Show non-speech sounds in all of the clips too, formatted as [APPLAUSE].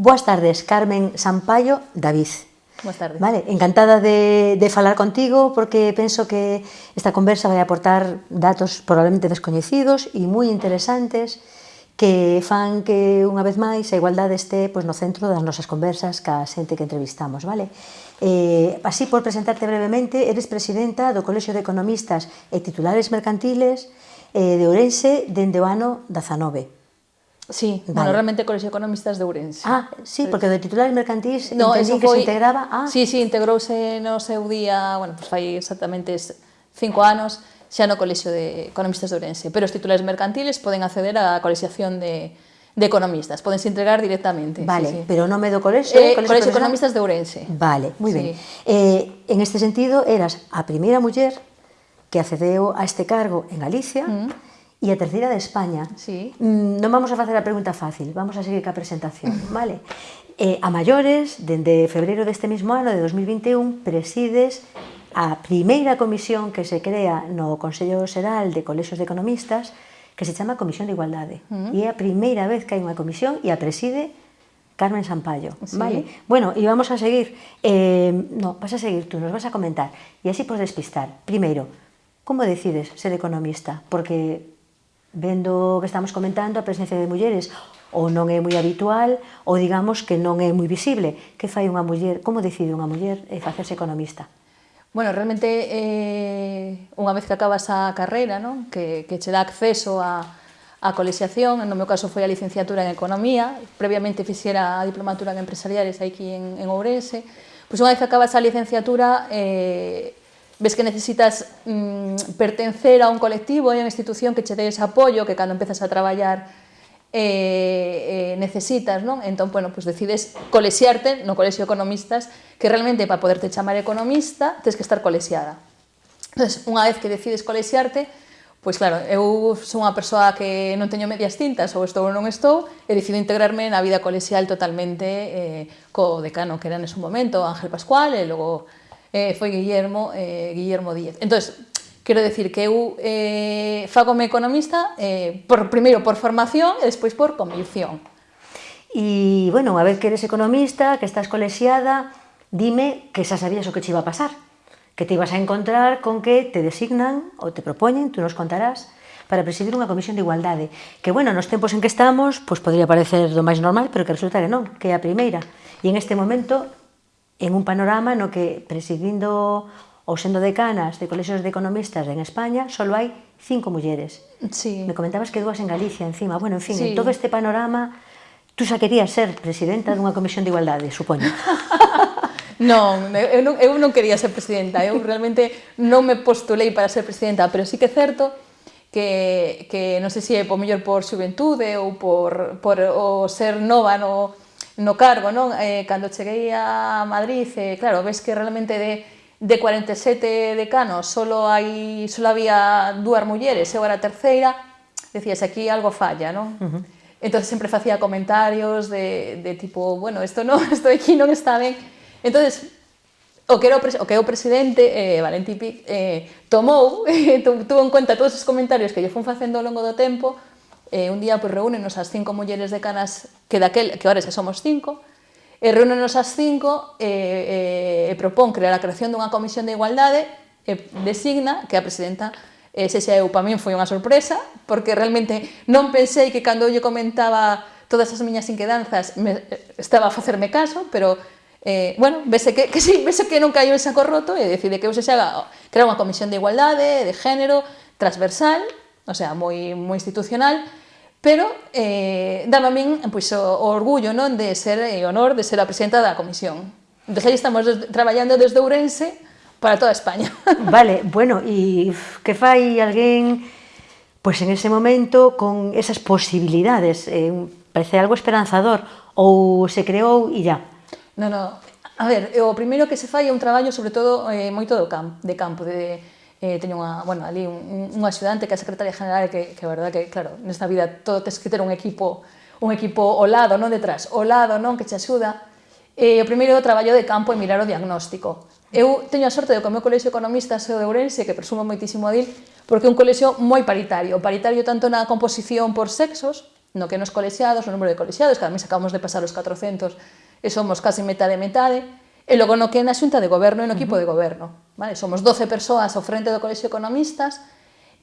Boas tardes, Carmen Sampaio David. Boas tardes. Vale, encantada de, de falar contigo porque penso que esta conversa vai aportar datos probablemente descoñecidos e moi interesantes que fan que unha vez máis a igualdade este pois, no centro das nosas conversas ca xente que entrevistamos, vale? Eh, así, por presentarte brevemente, eres presidenta do Colexio de Economistas e Titulares Mercantiles eh, de Ourense dende o ano 19. Sí, vale. bueno, realmente Colexio de Economistas de Ourense. Ah, sí, porque do titulares mercantiles no, entendí que foi... se integraba... Ah. Sí, sí, integrouse no seu día, bueno, pues fai exactamente cinco anos, xa no Colexio de Economistas de Ourense, pero os titulares mercantiles poden acceder á colexiación de, de economistas, podense entregar directamente. Vale, sí, sí. pero nome do colexio... Eh, colexio, colexio de Economistas de Ourense. Vale, moi sí. ben. Eh, en este sentido, eras a primeira muller que accedeu a este cargo en Galicia mm. E a terceira de España. Sí. Mm, non vamos a facer a pregunta fácil, vamos a seguir ca presentación, [LAUGHS] vale? Eh, a maiores, dende febreiro deste mesmo ano, de 2021, presides a primeira comisión que se crea no Consello Xeral de Colexios de Economistas que se chama Comisión de Igualdade. Uh -huh. E é a primeira vez que hai unha comisión e a preside Carmen Sampaio. Sí. Vale? Bueno, e vamos a seguir. Eh, no, vas a seguir tú, nos vas a comentar. E así por despistar. Primeiro, como decides ser economista? Porque vendo que estamos comentando a presencia de mulleres ou non é moi habitual ou digamos que non é moi visible. Que fai unha muller, como decide unha muller eh, facerse economista? Bueno, realmente eh, unha vez que acabas a carreira, non? Que, que che dá acceso a, a colexiación, no meu caso foi a licenciatura en Economía, previamente fixera a diplomatura en Empresariales aquí en, en Ourense, pois unha vez que acabas a licenciatura eh, ves que necesitas mm, pertencer a un colectivo e a unha institución que che dé ese apoio que cando empezas a traballar eh, eh, necesitas, non? Entón, bueno, pues decides colexiarte no colexio economistas, que realmente para poderte chamar economista tens que estar colexiada. Entonces, unha vez que decides colexiarte, pois claro, eu sou unha persoa que non teño medias tintas, ou estou ou non estou, e decido integrarme na vida colexial totalmente eh, co decano que era nese momento, Ángel Pascual, e logo eh, foi Guillermo, eh, Guillermo Díez. Entonces, Quero decir que eu eh, fagome economista eh, por, primeiro por formación e despois por convicción. E, bueno, a vez que eres economista, que estás colexiada, dime que xa sabías o que te iba a pasar, que te ibas a encontrar con que te designan ou te propoñen, tú nos contarás, para presidir unha comisión de igualdade, que, bueno, nos tempos en que estamos, pois podría parecer do máis normal, pero que resulta que non, que é a primeira. E en este momento, en un panorama no que presidindo ou sendo decanas de colexios de economistas en España só hai cinco mulleres. Sí. Me comentabas que dúas en Galicia encima. Bueno, en fin, sí. en todo este panorama tú xa querías ser presidenta dunha comisión de igualdade, supoño. [LAUGHS] Non, eu non, eu non quería ser presidenta, eu realmente non me postulei para ser presidenta, pero sí que é certo que, que non sei se é por mellor por xuventude ou por, por o ser nova no, no cargo, non? Eh, cando cheguei a Madrid, eh, claro, ves que realmente de, de 47 decanos solo, hai, solo había dúas mulleres, eu era a terceira, decías, aquí algo falla, non? Uh -huh. Entonces sempre facía comentarios de, de tipo, bueno, isto non, isto [LAUGHS] aquí non está ben. Entonces, o que, era o, o, que o presidente, eh, Valentín Pic, eh, tomou, [LAUGHS] eh, tuvo en cuenta todos os comentarios que lle fun facendo ao longo do tempo, eh, un día pues, reúnenos as cinco mulleres decanas que daquel, que ahora xa somos cinco, e reúnenos as cinco e, e, e propón crear a creación dunha comisión de igualdade e designa que a presidenta e se eu para min foi unha sorpresa porque realmente non pensei que eu lle comentaba todas as miñas inquedanzas me, estaba a facerme caso, pero bueno, vese que, que sí, vese que non caiu en saco roto e decide que se xa crear unha comisión de igualdade, de género, transversal, o sea, moi, moi institucional, Pero eh, dame a min pois, o, o orgullo non de ser e honor de ser a presidenta da comisión. Entón, aí estamos des, traballando desde Ourense para toda España. [LAUGHS] Vale, bueno, e que fai alguén pois en ese momento con esas posibilidades? Eh, parece algo esperanzador ou se creou e ya? Non, non, A ver, o primeiro que se fai é un traballo sobre todo eh, moito do camp, de campo, de eh, teño unha, bueno, ali un, un axudante que é a secretaria general que, que verdad que, claro, nesta vida todo tes que ter un equipo un equipo ao lado, non detrás, ao lado, non, que te axuda. E eh, o primeiro do traballo de campo é mirar o diagnóstico. Eu teño a sorte de que o meu colexio economista o de Ourense, que presumo moitísimo a dil, porque é un colexio moi paritario, paritario tanto na composición por sexos, no que nos colexiados, o número de colexiados, que mes acabamos de pasar os 400 e somos casi metade-metade, E logo no que é na xunta de goberno e no equipo uh -huh. de goberno. Vale? Somos 12 persoas ao frente do Colexio Economistas,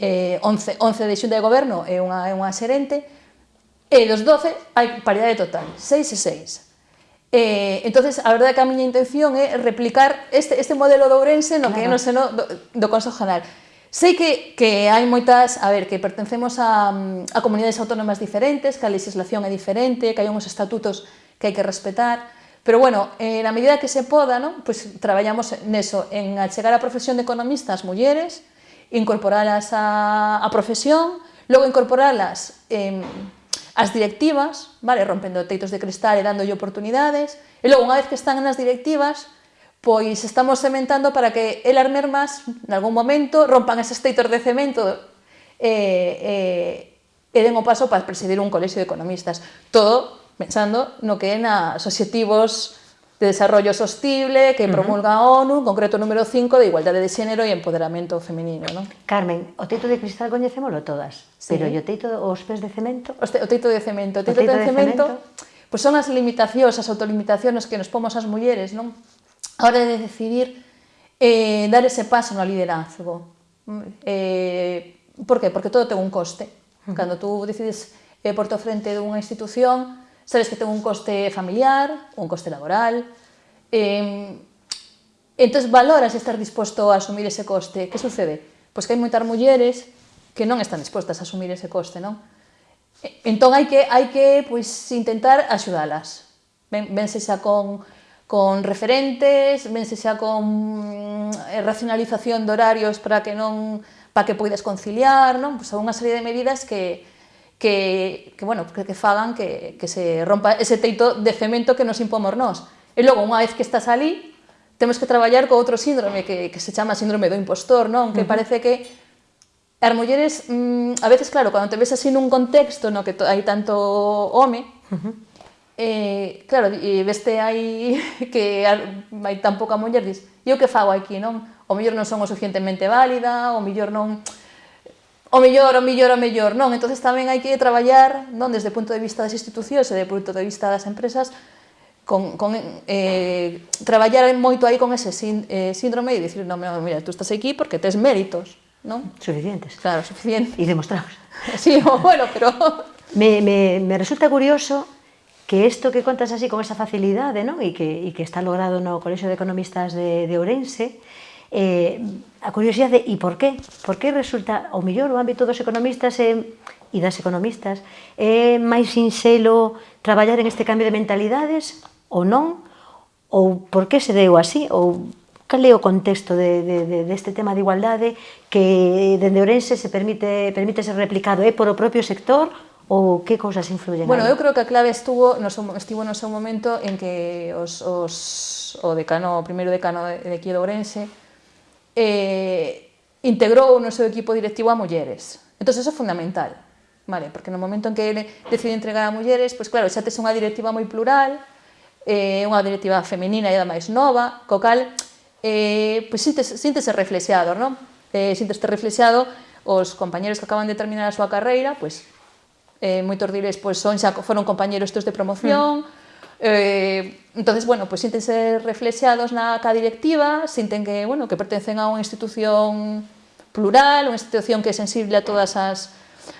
eh, 11, 11 de xunta de goberno e unha, unha xerente, e dos 12 hai paridade total, 6 e 6. Eh, entonces, a verdade é que a miña intención é replicar este, este modelo de Ourense no claro. que é no seno do, do Consejo General. Sei que, que hai moitas, a ver, que pertencemos a, a comunidades autónomas diferentes, que a legislación é diferente, que hai uns estatutos que hai que respetar, pero bueno, eh, na medida que se poda, ¿no? pues traballamos neso, en achegar a profesión de economistas mulleres, incorporalas a, a profesión, logo incorporalas eh, as directivas, vale, rompendo teitos de cristal e dándolle oportunidades, e logo, unha vez que están nas directivas, pois estamos sementando para que elas mesmas, en algún momento, rompan eses teitos de cemento e, e, e den o paso para presidir un colexio de economistas. Todo pensando no que é nas objetivos de Desarrollo Sostible que promulga a ONU, en concreto número 5 de Igualdade de Xénero e Empoderamento Feminino. Non? Carmen, o teito de cristal coñecémolo todas, sí. pero o teito os pés de cemento? O, te, o teito de cemento. O teito, o teito de, de cemento, cemento? Pois pues son as limitacións, as autolimitacións que nos pomos as mulleres, non? A hora de decidir eh, dar ese paso no liderazgo. Mm, eh, por que? Porque todo ten un coste. Cando tú decides eh, por frente dunha institución, sabes que ten un coste familiar, un coste laboral, eh, entón valoras estar disposto a asumir ese coste. Que sucede? Pois que hai moitas mulleres que non están dispostas a asumir ese coste, non? Entón hai que, hai que pois, intentar axudalas. Ben, vense con, con referentes, vense xa con eh, racionalización de horarios para que non para que poidas conciliar, non? Pois unha serie de medidas que, que, que bueno, que, que fagan que, que se rompa ese teito de cemento que nos impomos nós. E logo, unha vez que estás ali, temos que traballar co outro síndrome que, que se chama síndrome do impostor, non? Que uh -huh. parece que as mulleres, mm, a veces, claro, cando te ves así nun contexto no que hai tanto home, uh -huh. eh, claro, e eh, veste aí [LAUGHS] que hai tan pouca muller, dis, eu que fago aquí, non? O mellor non son o suficientemente válida, o mellor non o mellor, o mellor, o mellor, non? Entonces tamén hai que traballar, non desde o punto de vista das institucións e desde o punto de vista das empresas, con, con eh, traballar moito aí con ese sín, eh, síndrome e dicir, non, mira, tú estás aquí porque tes méritos, non? Suficientes. Claro, suficientes. E demostrados. [LAUGHS] Sí, bueno, pero... [LAUGHS] me, me, me resulta curioso que isto que contas así con esa facilidade, non? E que, e que está logrado no Colexio de Economistas de, de Ourense, eh, a curiosidade e por qué? Por que resulta, ao mellor, o ámbito dos economistas e, e das economistas é máis sinxelo traballar en este cambio de mentalidades ou non? Ou por que se deu así? Ou cal é o contexto de, de, de, deste tema de igualdade que dende Ourense se permite, permite ser replicado? É por o propio sector ou que cousas influyen? Bueno, aí? eu creo que a clave estuvo no seu, estivo no seu momento en que os, os, o decano, o primeiro decano de, de aquí de Ourense, eh, integrou no seu equipo directivo a mulleres. Entón, eso é fundamental, vale? porque no momento en que ele decide entregar a mulleres, pois claro, xa tes unha directiva moi plural, eh, unha directiva femenina e da máis nova, co cal, eh, pois síntese, síntese reflexeado, non? Eh, síntese reflexeado os compañeros que acaban de terminar a súa carreira, pois eh, moitos deles pois, son xa foron compañeros estes de promoción, mm. Eh, entonces, bueno, pues síntense reflexados na ca directiva, sinten que, bueno, que pertencen a unha institución plural, unha institución que é sensible a todas as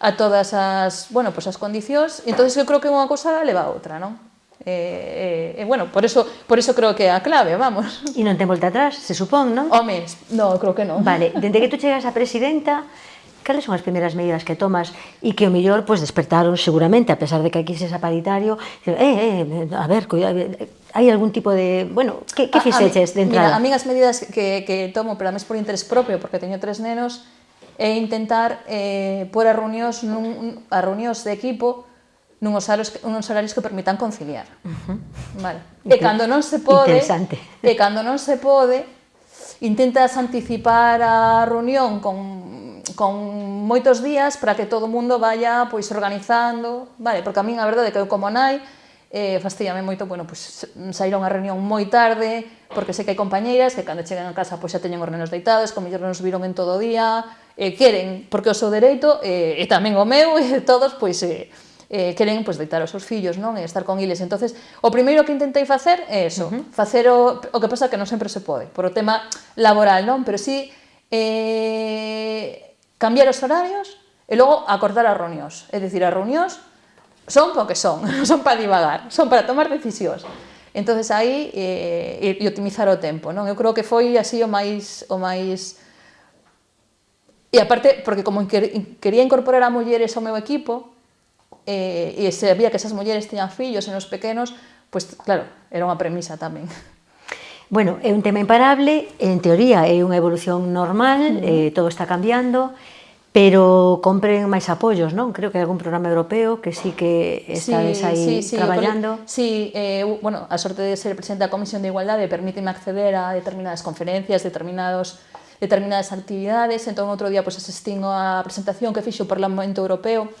a todas as, bueno, pues as condicións, entonces eu creo que unha cosa leva a outra, non? E, eh, eh, eh, bueno, por eso, por eso creo que é a clave, vamos. E non ten volta atrás, se supón, non? Home, no, creo que non. Vale, dende que tú chegas a presidenta, cales son as primeiras medidas que tomas e que o mellor pues, despertaron seguramente, a pesar de que aquí se paritario, eh, eh, a ver, cuidado, hai algún tipo de, bueno, que, que fixeches de entrada? Mira, a mí as medidas que, que tomo, pero a mes por interés propio, porque teño tres nenos, é intentar eh, pôr a reunións, nun, a reunións de equipo horarios, unos horarios que permitan conciliar. Uh -huh. vale. E cando non se pode, e cando non se pode, intentas anticipar a reunión con, con moitos días para que todo o mundo vaya pois organizando, vale, porque a min a verdade é que eu como nai eh, fastidiame moito, bueno, pois sair a unha reunión moi tarde, porque sei que hai compañeiras que cando chegan a casa pois xa teñen os nenos deitados, como mellor nos viron en todo o día, eh, queren, porque o seu dereito, eh, e tamén o meu, [LAUGHS] e todos, pois, eh, eh, queren pois, deitar os seus fillos non e estar con eles. entonces o primeiro que intentei facer é eso, uh -huh. facer o, o que pasa que non sempre se pode, por o tema laboral, non? Pero sí eh, cambiar os horarios e logo acordar as reunións. É dicir, as reunións son porque son, [LAUGHS] son para divagar, son para tomar decisións. Entonces aí eh, e optimizar o tempo, non? Eu creo que foi así o máis o máis E aparte, porque como quería incorporar a mulleres ao meu equipo, eh, e sabía que esas mulleres tiñan fillos e nos pequenos, pois pues, claro, era unha premisa tamén. Bueno, é un tema imparable, en teoría é unha evolución normal, uh -huh. eh, todo está cambiando, pero compren máis apoios, non? Creo que hai algún programa europeo que sí que estades sí, aí sí, sí, traballando. Sí, eh, bueno, a sorte de ser presidente da Comisión de Igualdade permíteme acceder a determinadas conferencias, determinados determinadas actividades, entón outro día pois, asistín a presentación que fixo o Parlamento Europeo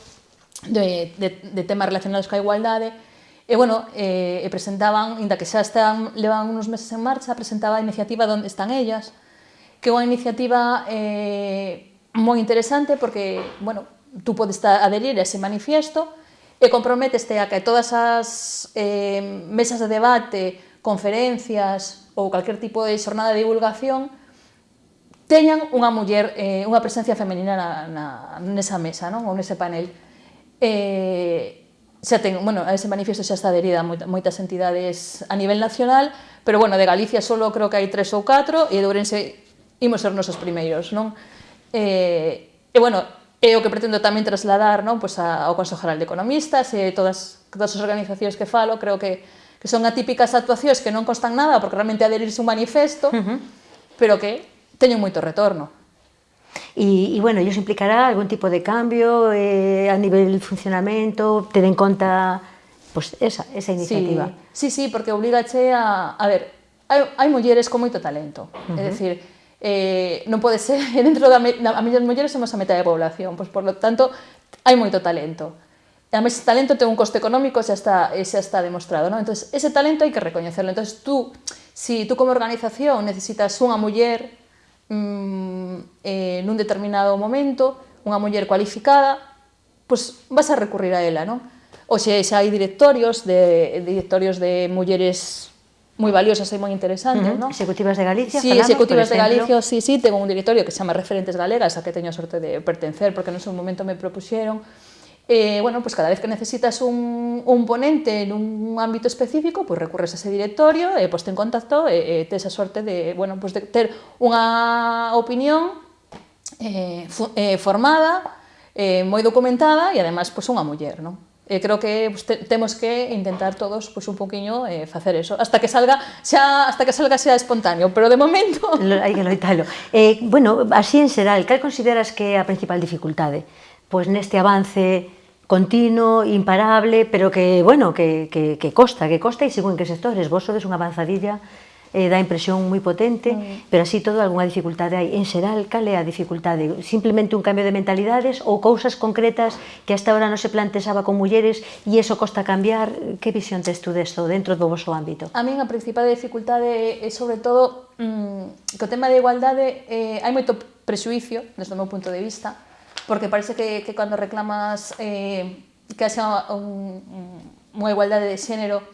de, de, de temas relacionados coa igualdade, E, bueno, eh, e presentaban, inda que xa están, levan unos meses en marcha, presentaba a iniciativa Donde están ellas, que é unha iniciativa eh, moi interesante porque, bueno, tú podes aderir a ese manifiesto e comprometeste a que todas as eh, mesas de debate, conferencias ou calquer tipo de xornada de divulgación teñan unha muller, eh, unha presencia femenina na, na, nesa mesa, non? ou nese panel eh, xa ten, bueno, a ese manifiesto xa está adherida moita, moitas entidades a nivel nacional, pero bueno, de Galicia solo creo que hai tres ou catro e de Ourense imos ser nosos primeiros, non? Eh, e bueno, é o que pretendo tamén trasladar non? Pois a, ao Consejo General de Economistas e todas, todas as organizacións que falo, creo que, que son atípicas actuacións que non constan nada porque realmente adherirse un manifesto, uh -huh. pero que teñen moito retorno. E, e bueno, iso implicará algún tipo de cambio eh, a nivel de funcionamento, ter en conta pues, esa, esa iniciativa. Sí, sí, sí porque obligache a... A ver, hai, hai mulleres con moito talento. Uh -huh. É dicir, eh, non pode ser, [LAUGHS] dentro da, da a mellor mulleres somos a metade da población, pois por lo tanto, hai moito talento. E a ese talento ten un coste económico xa está, xa está demostrado, non? Entonces, ese talento hai que recoñecerlo. Entonces, tú, si tú como organización necesitas unha muller mm, eh, nun determinado momento unha muller cualificada, pois vas a recurrir a ela, non? Oxe, xa hai directorios de, directorios de mulleres moi valiosas e moi interesantes, uh -huh. non? Executivas de Galicia, Sí, falamos, executivas de Galicia, sí, sí, tengo un directorio que se chama Referentes Galegas, a que teño a sorte de pertencer, porque non son momento me propuxeron, eh, bueno, pues cada vez que necesitas un, un ponente en un ámbito específico, pues recurres a ese directorio eh, poste en contacto e eh, tes a sorte de, bueno, pues de ter unha opinión eh, eh, formada, eh, documentada e además pues, unha muller, non? E creo que pues, te, que intentar todos pues, un poquinho eh, eso, hasta que salga xa hasta que salga xa espontáneo, pero de momento [LAUGHS] hai que loitalo. Eh, bueno, así en xeral, cal consideras que é a principal dificultade? Pois neste avance continuo, imparable, pero que, bueno, que, que, que costa, que costa e según que sectores. Vos sodes unha avanzadilla eh, dá impresión moi potente, mm. pero así todo algunha dificultade hai. En xeral, cal é a dificultade? Simplemente un cambio de mentalidades ou cousas concretas que hasta ahora non se plantexaba con mulleres e iso costa cambiar? Que visión tes tú desto dentro do vosso ámbito? A min a principal dificultade é sobre todo mm, que o tema de igualdade eh, hai moito prexuicio desde o meu punto de vista porque parece que, que cando reclamas eh, que haxa un, unha igualdade de xénero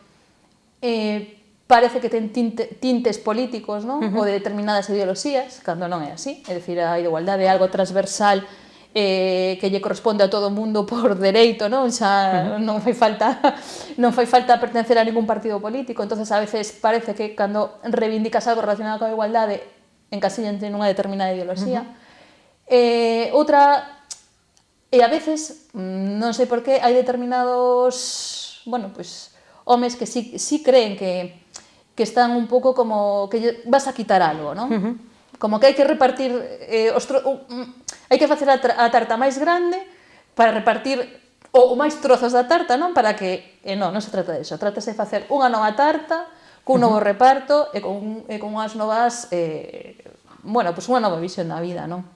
eh, parece que ten tinte, tintes políticos non? Uh -huh. ou de determinadas ideoloxías, cando non é así, é dicir, a igualdade é algo transversal eh, que lle corresponde a todo o mundo por [LAUGHS] dereito, non? Xa uh -huh. non fai falta [LAUGHS] non fai falta pertencer a ningún partido político, entonces a veces parece que cando reivindicas algo relacionado coa igualdade encasillan nunha determinada ideoloxía. Uh -huh. Eh, outra E a veces, mm, non sei por qué, hai determinados, bueno, pues, homes que sí, sí creen que, que están un pouco como que vas a quitar algo, non? Uh -huh. Como que hai que repartir, eh, os tro... Uh, hai que facer a, a tarta máis grande para repartir o, o máis trozos da tarta, non? Para que, eh, non, non se trata disso, trátase de facer unha nova tarta, cun novo uh -huh. reparto e con, e con unhas novas, eh, bueno, pues unha nova visión da vida, non?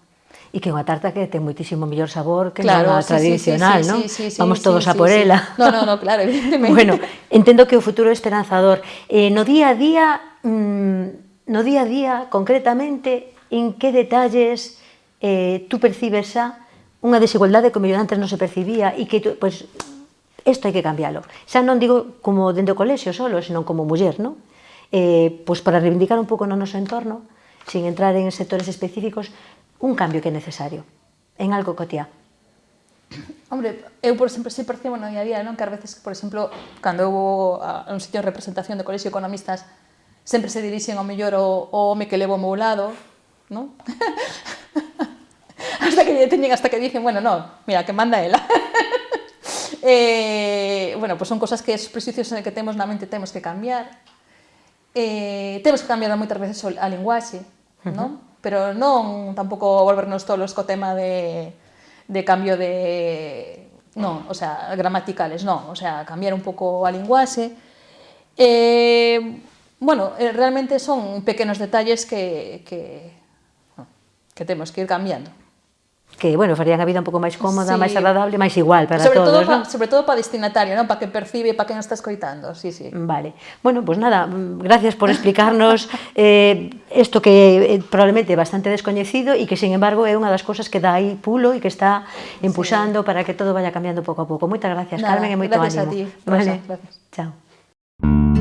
E que é unha tarta que ten moitísimo mellor sabor que claro, a sí, tradicional, sí, sí, non? Sí, sí, Vamos todos sí, a por sí, ela. Sí. No, no, no, claro, evidentemente. bueno, entendo que o futuro é esperanzador. Eh, no día a día, mmm, no día a día, concretamente, en que detalles eh, tú percibes xa unha desigualdade que mellor antes non se percibía e que pues, isto hai que cambiálo. Xa non digo como dende o colexio solo, senón como muller, non? Eh, pois para reivindicar un pouco no noso entorno, sin entrar en sectores específicos, un cambio que é necesario en algo cotiá. [COUGHS] Hombre, eu, por exemplo, si percibo no día a día, non? que ás veces, por exemplo, cando eu vou a un sitio de representación de colexio economistas, sempre se dirixen ao mellor o, o home que levo ao meu lado, non? [LAUGHS] hasta que lle teñen, hasta que dicen, bueno, no, mira, que manda ela. [LAUGHS] eh, bueno, pues son cosas que os prejuicios que temos na mente temos que cambiar. Eh, temos que cambiar moitas veces a linguaxe, uh -huh. non? Pero non tampouco volvernos tolos co tema de, de cambio de... Non, o sea, gramaticales, non. O sea, cambiar un pouco a linguaxe. Eh, bueno, eh, realmente son pequenos detalles que, que, que temos que ir cambiando que, bueno, farían a vida un pouco máis cómoda, sí. máis agradable, máis igual para sobre todos, todo pa, Sobre todo para destinatario, non? Para que percibe, para que non está escoitando, sí, sí. Vale. Bueno, pues nada, gracias por explicarnos [LAUGHS] eh, esto que eh, probablemente é bastante descoñecido e que, sin embargo, é unha das cosas que dá aí pulo e que está empuxando sí. para que todo vaya cambiando pouco a pouco. Moitas gracias, nada, Carmen, e moito gracias ánimo. Gracias a ti. Vale. Gracias. Chao.